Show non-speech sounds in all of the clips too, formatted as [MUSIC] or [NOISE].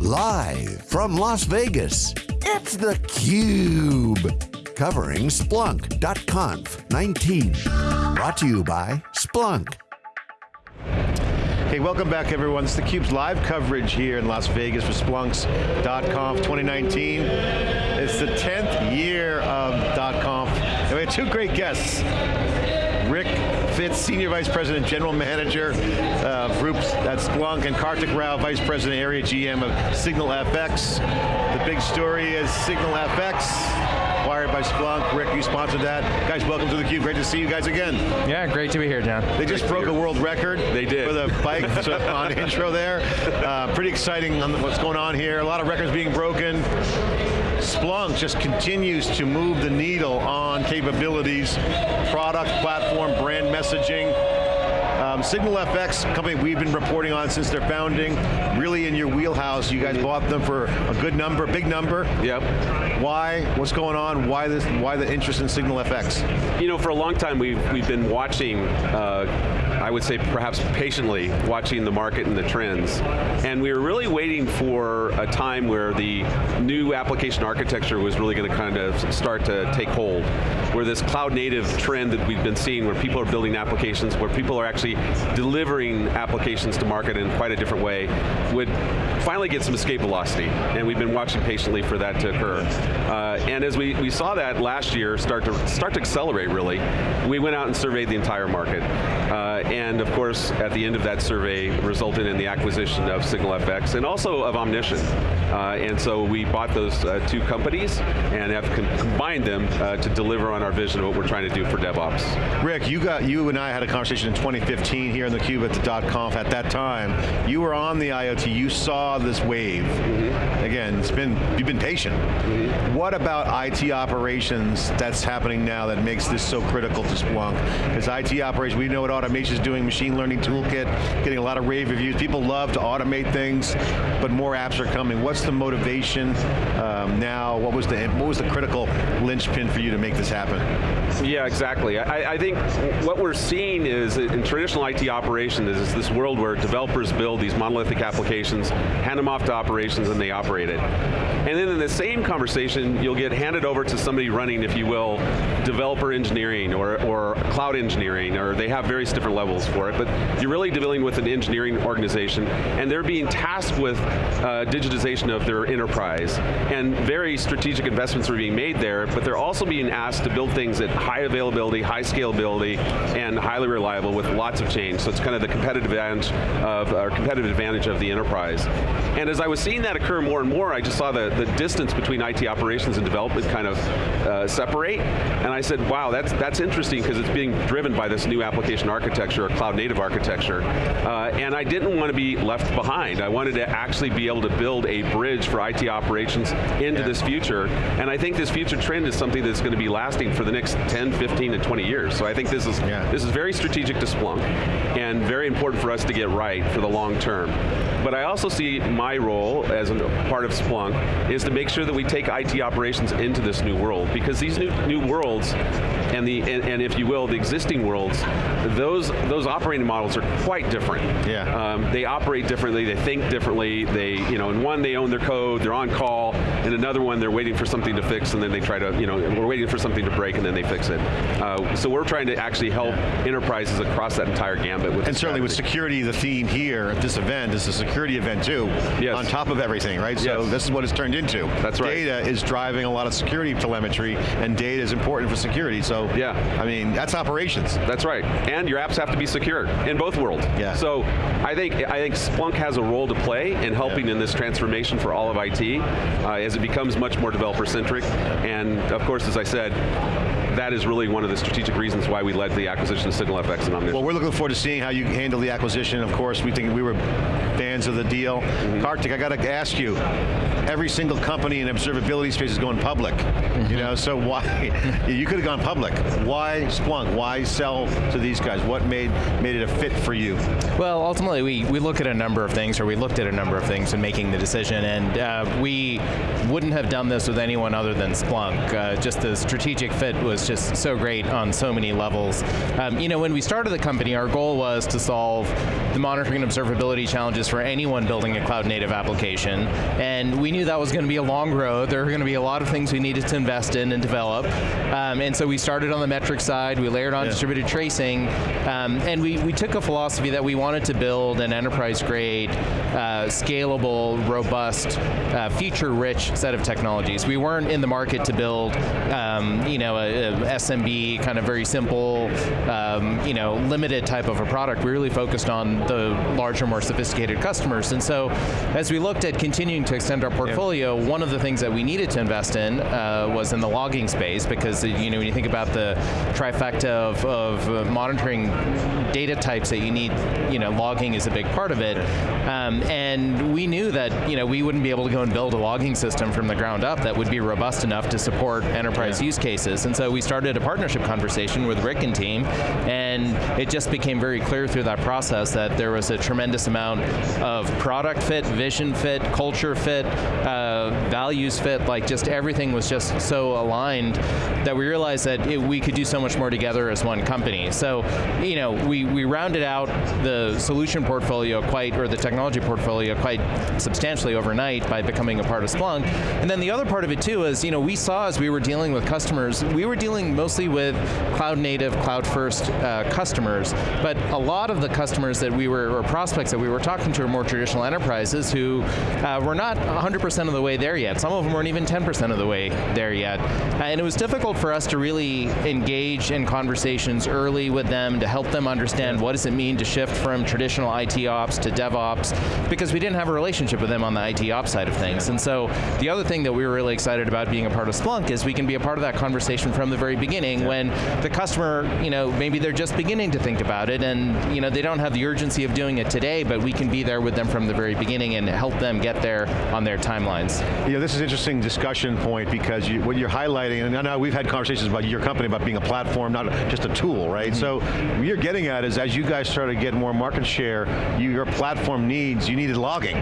Live from Las Vegas, it's theCUBE. Covering Splunk.conf 19. Brought to you by Splunk. Hey, welcome back everyone. It's theCUBE's live coverage here in Las Vegas for Splunks.conf 2019. It's the 10th year of .conf. And we have two great guests. Rick Fitz, Senior Vice President, General Manager of Groups at Splunk, and Karthik Rao, Vice President, Area GM of SignalFX. The big story is SignalFX acquired by Splunk. Rick, you sponsored that. Guys, welcome to theCUBE. Great to see you guys again. Yeah, great to be here, John. They just broke a world record. They did. For the bike [LAUGHS] on intro there. Uh, pretty exciting on what's going on here. A lot of records being broken. Splunk just continues to move the needle on capabilities, product, platform, brand messaging, um, SignalFX, company we've been reporting on since their founding, really in your wheelhouse. You guys bought them for a good number, big number. Yep. Why? What's going on? Why this? Why the interest in SignalFX? You know, for a long time we've we've been watching. Uh, I would say perhaps patiently watching the market and the trends. And we were really waiting for a time where the new application architecture was really going to kind of start to take hold. Where this cloud native trend that we've been seeing where people are building applications, where people are actually delivering applications to market in quite a different way, would finally get some escape velocity. And we've been watching patiently for that to occur. Uh, and as we, we saw that last year start to, start to accelerate really, we went out and surveyed the entire market. Uh, and of course, at the end of that survey, resulted in the acquisition of SignalFX and also of Omnition. Uh, and so we bought those uh, two companies and have combined them uh, to deliver on our vision of what we're trying to do for DevOps. Rick, you got you and I had a conversation in 2015 here in the Cube at the .conf. At that time, you were on the IoT. You saw this wave. Mm -hmm. Again, it's been you've been patient. Mm -hmm. What about IT operations that's happening now that makes this so critical to Splunk? Because IT operations, we know what automation is doing machine learning toolkit, getting a lot of rave reviews. People love to automate things, but more apps are coming. What's the motivation um, now? What was the what was the critical linchpin for you to make this happen? Yeah, exactly. I, I think what we're seeing is in traditional IT operation is this world where developers build these monolithic applications, hand them off to operations, and they operate it. And then in the same conversation, you'll get handed over to somebody running, if you will, developer engineering or, or cloud engineering, or they have various different levels for it, but you're really dealing with an engineering organization, and they're being tasked with uh, digitization of their enterprise. And very strategic investments are being made there, but they're also being asked to build things at high availability, high scalability, and highly reliable with lots of change. So it's kind of the competitive advantage of, or competitive advantage of the enterprise. And as I was seeing that occur more and more, I just saw the, the distance between IT operations and development kind of uh, separate, and I said, wow, that's, that's interesting because it's being driven by this new application architecture, or cloud native architecture, uh, and I didn't want to be left behind. I wanted to actually be able to build a bridge for IT operations into yeah. this future, and I think this future trend is something that's going to be lasting for the next 10, 15, and 20 years. So I think this is, yeah. this is very strategic to Splunk, and very important for us to get right for the long term. But I also see my role as a part of Splunk is to make sure that we take IT operations into this new world, because these new, new worlds and the and, and, if you will, the existing worlds, those those operating models are quite different. Yeah. Um, they operate differently, they think differently, they, you know, in one they own their code, they're on call, in another one they're waiting for something to fix and then they try to, you know, we're waiting for something to break and then they fix it. Uh, so we're trying to actually help enterprises across that entire gambit with And certainly with security, the theme here at this event is a security event too, yes. on top of everything, right? So yes. this is what it's turned into. That's right. Data is driving a lot of security telemetry and data is important for security, so yeah. I mean, that's operations. That's right, and your apps have to be secure in both worlds. Yeah. So I think, I think Splunk has a role to play in helping yeah. in this transformation for all of IT uh, as it becomes much more developer-centric, and of course, as I said, that is really one of the strategic reasons why we led the acquisition of SignalFX and Omnition. Well, we're looking forward to seeing how you handle the acquisition. Of course, we think we were fans of the deal. Mm -hmm. Karthik, I got to ask you, every single company in observability space is going public. You know, so why, [LAUGHS] you could have gone public. Why Splunk? Why sell to these guys? What made, made it a fit for you? Well, ultimately we, we look at a number of things, or we looked at a number of things in making the decision, and uh, we wouldn't have done this with anyone other than Splunk. Uh, just the strategic fit was just so great on so many levels. Um, you know, when we started the company, our goal was to solve the monitoring and observability challenges for anyone building a cloud native application, and we knew that was going to be a long road. There were going to be a lot of things we needed to invest in and develop, um, and so we started on the metric side, we layered on yeah. distributed tracing, um, and we, we took a philosophy that we wanted to build an enterprise grade, uh, scalable, robust, uh, feature-rich set of technologies. We weren't in the market to build, um, you know, a, a, SMB kind of very simple, um, you know, limited type of a product. We really focused on the larger, more sophisticated customers. And so, as we looked at continuing to extend our portfolio, yeah. one of the things that we needed to invest in uh, was in the logging space because, you know, when you think about the trifecta of, of uh, monitoring data types that you need, you know, logging is a big part of it. Um, and we knew that, you know, we wouldn't be able to go and build a logging system from the ground up that would be robust enough to support enterprise yeah. use cases. And so we started a partnership conversation with Rick and team, and it just became very clear through that process that there was a tremendous amount of product fit, vision fit, culture fit, uh, values fit, like just everything was just so aligned that we realized that it, we could do so much more together as one company. So, you know, we, we rounded out the solution portfolio quite, or the technology portfolio quite substantially overnight by becoming a part of Splunk. And then the other part of it too is, you know, we saw as we were dealing with customers, we were dealing mostly with cloud native, cloud first uh, customers, but a lot of the customers that we were, or prospects that we were talking to are more traditional enterprises who uh, were not 100% of the way there yet. Some of them weren't even 10% of the way there yet. Uh, and it was difficult for us to really engage in conversations early with them to help them understand what does it mean to shift from traditional IT ops to DevOps, because we didn't have a relationship with them on the IT ops side of things. And so the other thing that we were really excited about being a part of Splunk is we can be a part of that conversation from the very beginning when the customer, you know, maybe they're just beginning to think about it and you know, they don't have the urgency of doing it today, but we can be there with them from the very beginning and help them get there on their timelines. You know, this is an interesting discussion point because you, what you're highlighting, and I know we've had conversations about your company about being a platform, not just a tool, right? Mm -hmm. So what you're getting at is as you guys started to get more market share, you, your platform needs, you needed logging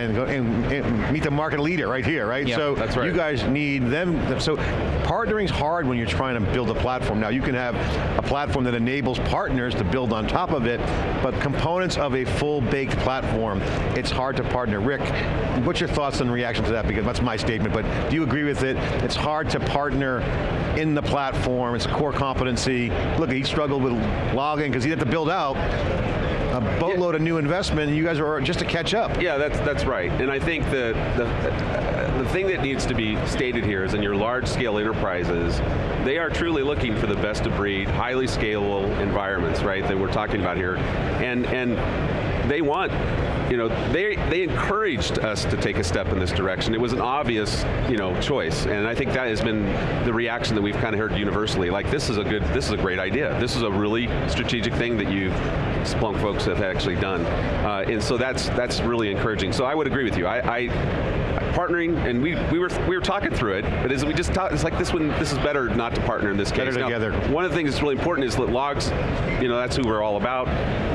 and, go, and, and meet the market leader right here, right? Yep, so that's right. you guys need them, so partnering's hard when you're trying to build a platform. Now you can have a platform that enables partners to build on top of it, but components of a full baked platform, it's hard to partner. Rick, what's your thoughts and reaction to that? Because that's my statement, but do you agree with it? It's hard to partner in the platform, it's a core competency. Look, he struggled with logging because he had to build out a boatload yeah. of new investment, and you guys are just to catch up. Yeah, that's that's right. And I think the, the, the thing that needs to be stated here is in your large scale enterprises, they are truly looking for the best of breed, highly scalable environments, right, that we're talking about here. And, and they want, you know, they, they encouraged us to take a step in this direction. It was an obvious, you know, choice, and I think that has been the reaction that we've kind of heard universally, like this is a good, this is a great idea. This is a really strategic thing that you Splunk folks have actually done. Uh, and so that's, that's really encouraging. So I would agree with you. I, I partnering, and we, we were we were talking through it, but as we just talk, it's like this one, this is better not to partner in this case. Better together. Now, one of the things that's really important is that logs, you know, that's who we're all about.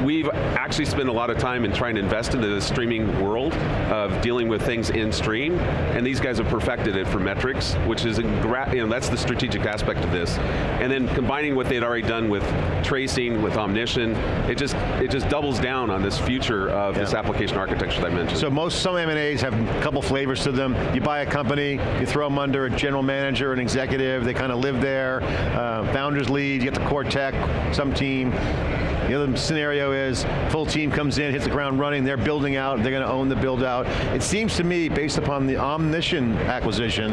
We've actually spent a lot of time in trying to invest into the streaming world of dealing with things in stream, and these guys have perfected it for metrics, which is, you know, that's the strategic aspect of this. And then combining what they'd already done with tracing, with Omnition, it just it just doubles down on this future of yeah. this application architecture that I mentioned. So most, some M&As have a couple flavors to them. You buy a company, you throw them under a general manager, an executive, they kind of live there, uh, founders lead, you get the core tech, some team, the other scenario is full team comes in, hits the ground running, they're building out, they're going to own the build out. It seems to me, based upon the Omnition acquisition,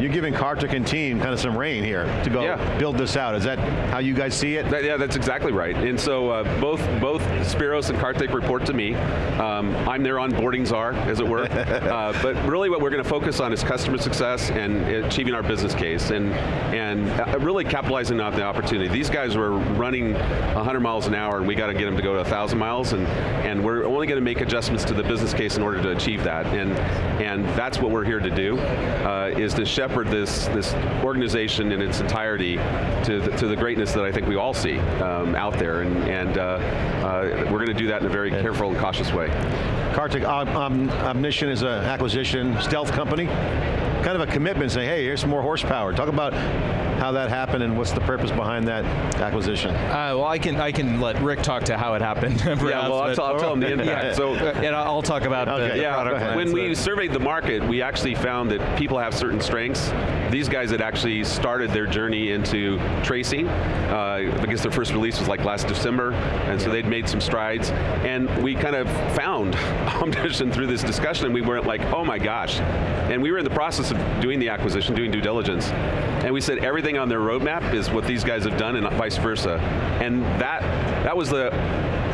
you're giving Karthik and team kind of some rein here to go yeah. build this out. Is that how you guys see it? That, yeah, that's exactly right. And so uh, both both Spiros and Karthik report to me. Um, I'm their onboarding czar, as it were. [LAUGHS] uh, but really what we're going to focus on is customer success and achieving our business case and, and uh, really capitalizing on the opportunity. These guys were running 100 miles an hour hour and we got to get them to go to 1,000 miles and, and we're only going to make adjustments to the business case in order to achieve that. And, and that's what we're here to do, uh, is to shepherd this, this organization in its entirety to the, to the greatness that I think we all see um, out there. And, and uh, uh, we're going to do that in a very careful and cautious way. Karthik, Omnition is an acquisition stealth company. Kind of a commitment saying, hey, here's some more horsepower. Talk about how that happened and what's the purpose behind that acquisition. Uh, well, I can I can let Rick talk to how it happened. Perhaps, [LAUGHS] yeah, well, I'll, I'll tell him the impact. Yeah. So, and I'll talk about okay. the, yeah, product plans, When we surveyed the market, we actually found that people have certain strengths. These guys had actually started their journey into tracing. Uh, I guess their first release was like last December, and so they'd made some strides. And we kind of found [LAUGHS] Omnition through this discussion, and we weren't like, oh my gosh. And we were in the process of doing the acquisition, doing due diligence, and we said everything on their roadmap is what these guys have done, and vice versa. And that that was the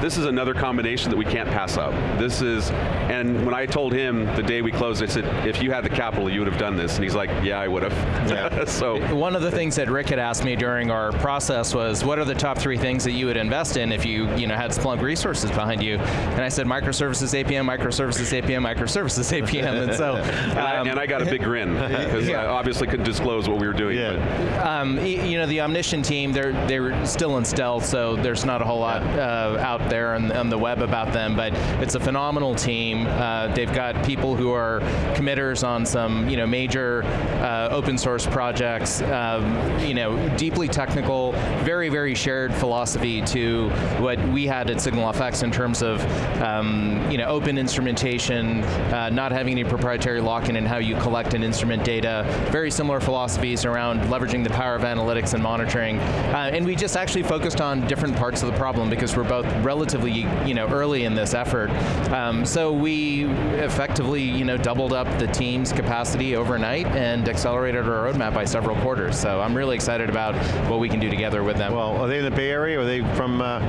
this is another combination that we can't pass up. This is, and when I told him the day we closed, I said, if you had the capital, you would have done this. And he's like, yeah, I would have. Yeah. [LAUGHS] so One of the things that Rick had asked me during our process was, what are the top three things that you would invest in if you, you know, had Splunk resources behind you? And I said, microservices APM, microservices APM, microservices APM. And so, [LAUGHS] and, I, um, and, I, got a big grin because [LAUGHS] yeah. I obviously couldn't disclose what we were doing. Yeah. Um, you know, the Omnition team, they're they're still in stealth, so there's not a whole lot uh, out there on, on, the web about them, but it's a phenomenal team. Uh, they've got people who are committers on some you know major uh, open source projects, um, you know, deeply technical, very, very shared philosophy to what we had at SignalFX in terms of um, you know, open instrumentation, uh, not having any proprietary lock-in in how you collect and instrument data, very similar philosophies around leveraging the power of analytics and monitoring, uh, and we just actually focused on different parts of the problem because we're both relatively you know, early in this effort. Um, so we effectively you know, doubled up the team's capacity overnight and accelerated our roadmap by several quarters. So I'm really excited about what we can do together with them. Well, are they in the Bay Area or are they from? Uh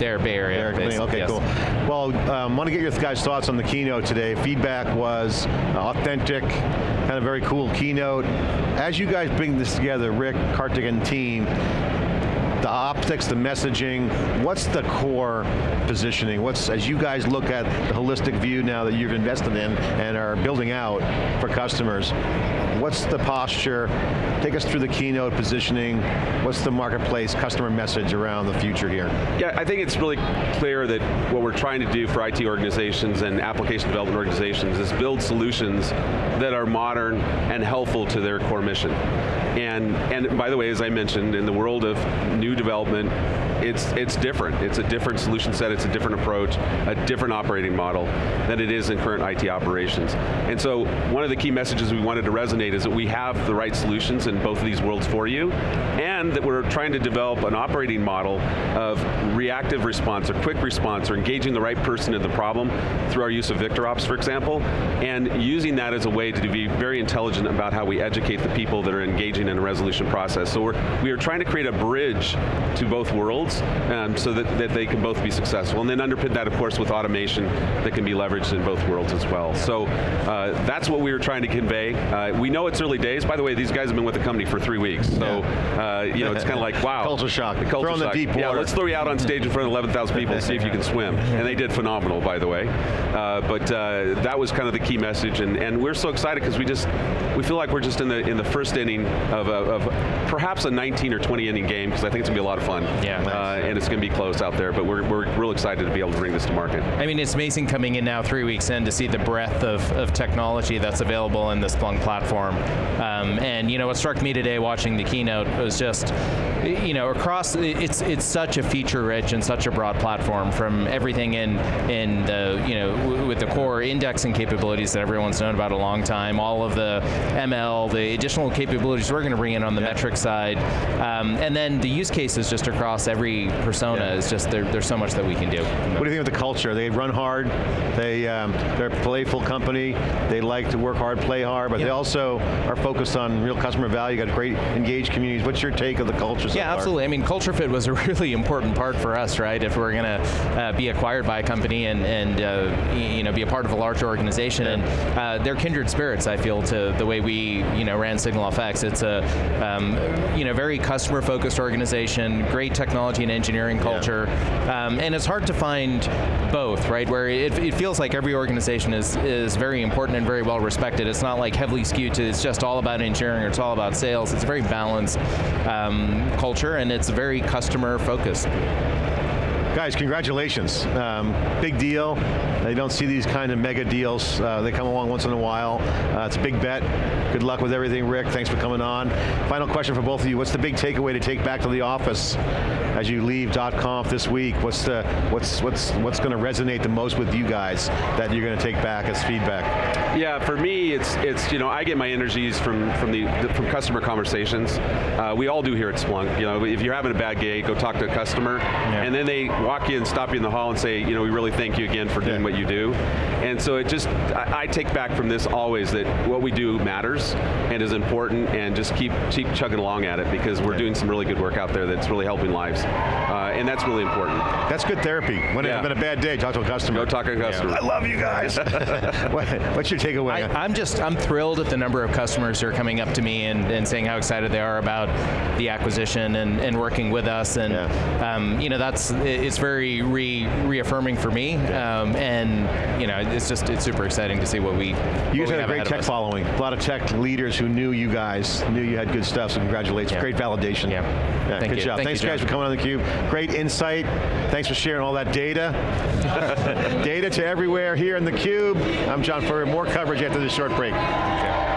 they're Bay Area. Area okay, yes. cool. Well, um, want to get your guys' thoughts on the keynote today. Feedback was authentic, kind of very cool keynote. As you guys bring this together, Rick, Karthik, and team, the optics, the messaging, what's the core positioning? What's, as you guys look at the holistic view now that you've invested in and are building out for customers, what's the posture? Take us through the keynote positioning. What's the marketplace customer message around the future here? Yeah, I think it's really clear that what we're trying to do for IT organizations and application development organizations is build solutions that are modern and helpful to their core mission. And, and by the way, as I mentioned, in the world of new development, it's, it's different. It's a different solution set, it's a different approach, a different operating model than it is in current IT operations. And so one of the key messages we wanted to resonate is that we have the right solutions in both of these worlds for you, and that we're trying to develop an operating model of reactive response or quick response or engaging the right person in the problem through our use of VictorOps, for example, and using that as a way to be very intelligent about how we educate the people that are engaging in a resolution process. So we're, we are trying to create a bridge to both worlds um, so that, that they can both be successful. And then underpin that, of course, with automation that can be leveraged in both worlds as well. So uh, that's what we were trying to convey. Uh, we know it's early days. By the way, these guys have been with the company for three weeks. So uh, you know, it's kind of like, wow. culture shock. The culture shock. the deep water. Yeah, let's throw you out on stage in front of 11,000 people and see if you can swim. And they did phenomenal, by the way. Uh, but uh, that was kind of the key message, and, and we're so excited because we just, we feel like we're just in the in the first inning of, a, of perhaps a 19 or 20 inning game, because I think it's going to be a lot of fun. Yeah. Uh, and it's going to be close out there, but we're, we're real excited to be able to bring this to market. I mean, it's amazing coming in now three weeks in to see the breadth of, of technology that's available in the Splunk platform. Um, and you know, what struck me today watching the keynote was just, you know, across, it's it's such a feature-rich and such a broad platform from everything in, in the, you know, with the core indexing capabilities that everyone's known about a long time, all of the ML, the additional capabilities we're going to bring in on the yeah. metric side, um, and then the use cases just across every persona yeah. is just, there, there's so much that we can do. What do you think of the culture? They run hard, they, um, they're a playful company, they like to work hard, play hard, but yeah. they also are focused on real customer value, got great engaged communities. What's your take of the culture so Yeah, far? absolutely. I mean, culture fit was a [LAUGHS] really important part for us, right? If we're going to uh, be acquired by a company and, and uh, you know, be a part of a larger organization, yeah. and uh, they're kindred spirits, I feel, to the way we you know, ran SignalFX. It's a um, you know, very customer-focused organization, great technology and engineering culture, yeah. um, and it's hard to find both, right? Where it, it feels like every organization is, is very important and very well respected. It's not like heavily skewed to, it's just all about engineering or it's all about sales. It's a very balanced um, culture and it's very customer focused. Guys, congratulations. Um, big deal. They don't see these kind of mega deals. Uh, they come along once in a while. Uh, it's a big bet. Good luck with everything, Rick. Thanks for coming on. Final question for both of you. What's the big takeaway to take back to the office as you leave .conf this week? What's the what's what's what's going to resonate the most with you guys that you're going to take back as feedback? Yeah, for me, it's it's you know I get my energies from from the, the from customer conversations. Uh, we all do here at Splunk. You know, if you're having a bad day, go talk to a customer, yeah. and then they walk you and stop you in the hall and say, you know, we really thank you again for doing yeah. what you do. And so it just, I, I, take back from this always that what we do matters and is important, and just keep keep chugging along at it because we're yeah. doing some really good work out there that's really helping lives, uh, and that's really important. That's good therapy. When yeah. it's been a bad day, talk to a customer. Go talk to a customer. I love you guys. [LAUGHS] [LAUGHS] What's your takeaway? I, am just, I'm thrilled at the number of customers who are coming up to me and, and saying how excited they are about the acquisition and, and working with us, and um, you know that's it's very re reaffirming for me, um, and you know it's just it's super exciting to see what we. You guys had a great tech following. A lot of tech leaders who knew you guys, knew you had good stuff. So congratulations, yeah. great validation. Yeah, yeah Thank good you. job. Thank Thanks you, guys for coming on the cube. Great insight. Thanks for sharing all that data. [LAUGHS] data to everywhere here in the cube. I'm John Furrier. More coverage after this short break. Okay.